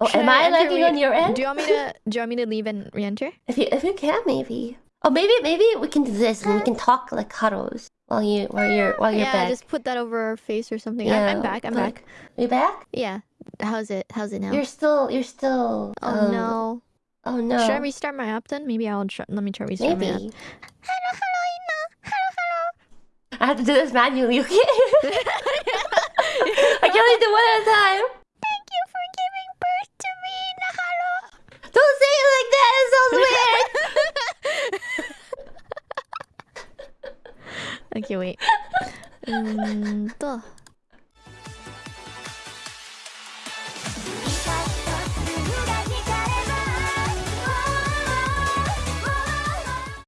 Oh, Should am I I lagging on your end? Do you want me to? Do you want me to leave and re-enter? If you if you can, maybe. Oh, maybe maybe we can do this and we can talk like cuddles while you while you're while you're yeah, back. just put that over our face or something. Yeah, I'm, I'm back. I'm like- back. You back? Yeah. How's it? How's it now? You're still you're still. oh um, no. Oh no. Should I restart my app then? Maybe I'll try. Let me try restart my app. Hello, hello, Ina. Hello, hello. I have to do this manually, okay? I can only do one at a time. Thank you for giving birth to me, Nahalo. Don't say it like that. It sounds weird. Okay, wait. Um, 또